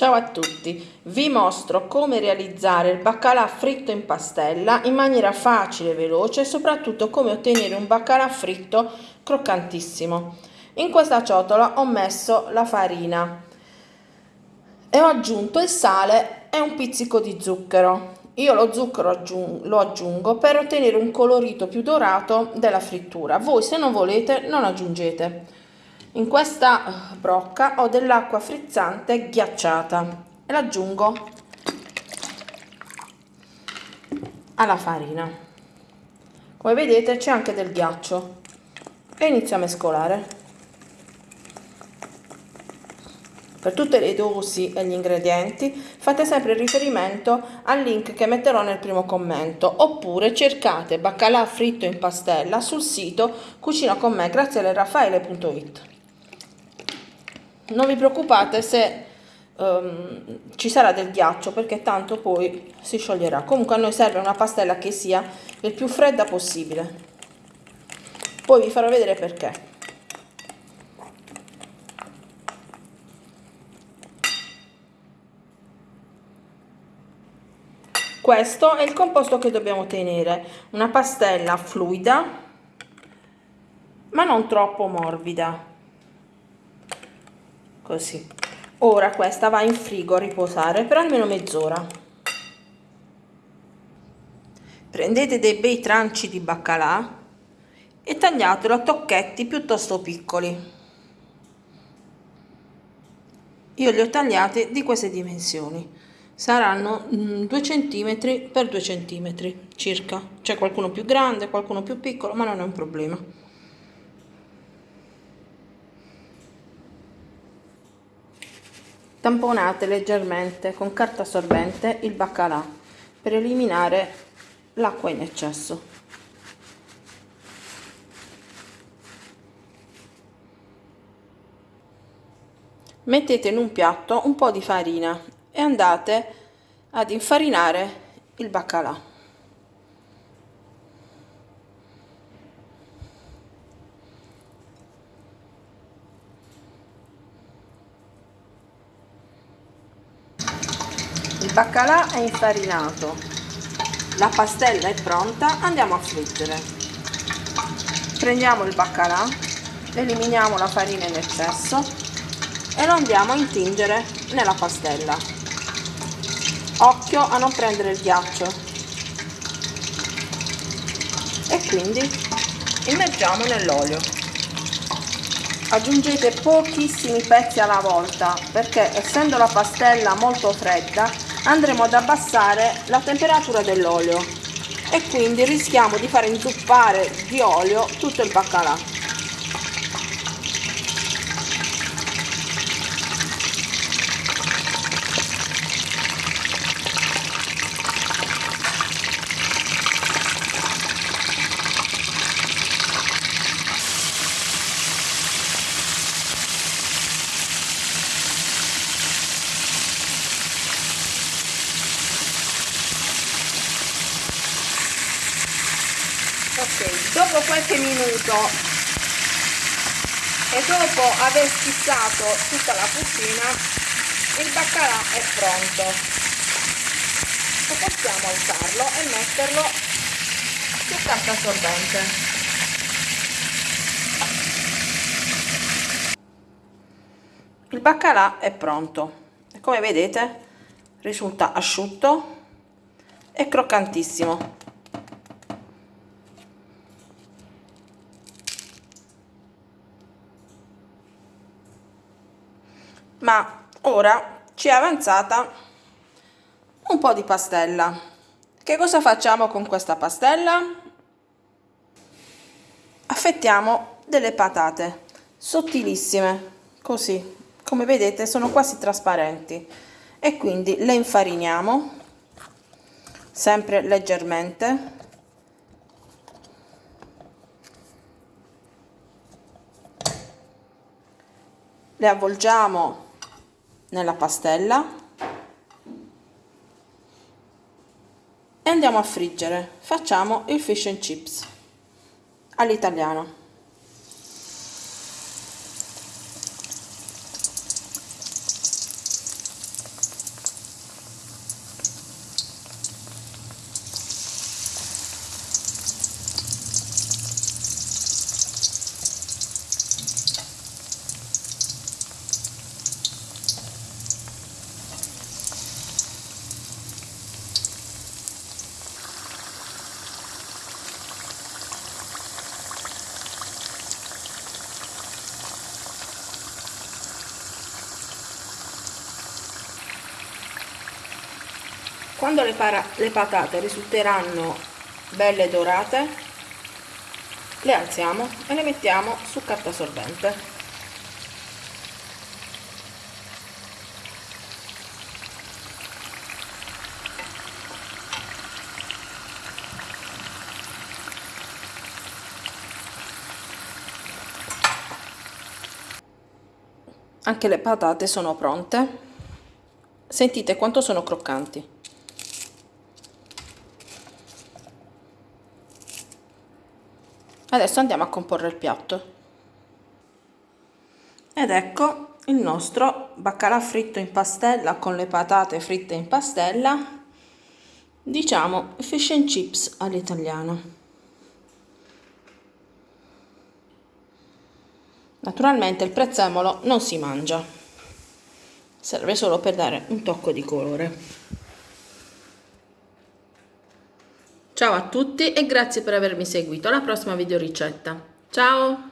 Ciao a tutti, vi mostro come realizzare il baccalà fritto in pastella in maniera facile e veloce e soprattutto come ottenere un baccalà fritto croccantissimo. In questa ciotola ho messo la farina e ho aggiunto il sale e un pizzico di zucchero. Io lo zucchero lo aggiungo per ottenere un colorito più dorato della frittura. Voi se non volete non aggiungete. In questa brocca ho dell'acqua frizzante ghiacciata e l'aggiungo alla farina. Come vedete c'è anche del ghiaccio e inizio a mescolare. Per tutte le dosi e gli ingredienti fate sempre riferimento al link che metterò nel primo commento oppure cercate baccalà fritto in pastella sul sito cucina con me graziele non vi preoccupate se um, ci sarà del ghiaccio perché tanto poi si scioglierà. Comunque a noi serve una pastella che sia il più fredda possibile. Poi vi farò vedere perché. Questo è il composto che dobbiamo ottenere una pastella fluida ma non troppo morbida così. Ora questa va in frigo a riposare per almeno mezz'ora. Prendete dei bei tranci di baccalà e tagliatelo a tocchetti piuttosto piccoli. Io li ho tagliati di queste dimensioni. Saranno 2 cm per 2 cm circa. C'è qualcuno più grande qualcuno più piccolo ma non è un problema Tamponate leggermente con carta assorbente il baccalà per eliminare l'acqua in eccesso. Mettete in un piatto un po' di farina e andate ad infarinare il baccalà. Baccalà è infarinato. La pastella è pronta andiamo a friggere. Prendiamo il baccalà eliminiamo la farina in eccesso e lo andiamo a intingere nella pastella. Occhio a non prendere il ghiaccio. E quindi immergiamo nell'olio. Aggiungete pochissimi pezzi alla volta perché essendo la pastella molto fredda andremo ad abbassare la temperatura dell'olio e quindi rischiamo di fare inzuppare di olio tutto il baccalà ok dopo qualche minuto. E dopo aver schizzato tutta la cucina il baccalà è pronto. E possiamo alzarlo e metterlo su carta assorbente. Il baccalà è pronto. E come vedete risulta asciutto e croccantissimo ma ora ci è avanzata un po' di pastella. Che cosa facciamo con questa pastella? Affettiamo delle patate sottilissime così. Come vedete sono quasi trasparenti. E quindi le infariniamo sempre leggermente. Le avvolgiamo nella pastella. E andiamo a friggere. Facciamo il fish and chips all'italiano Quando le, le patate risulteranno belle dorate, le alziamo e le mettiamo su carta sorbente. Anche le patate sono pronte. Sentite quanto sono croccanti. Adesso andiamo a comporre il piatto. Ed ecco il nostro baccalà fritto in pastella con le patate fritte in pastella, diciamo fish and chips all'italiano. Naturalmente il prezzemolo non si mangia, serve solo per dare un tocco di colore. Ciao a tutti e grazie per avermi seguito alla prossima video ricetta. Ciao!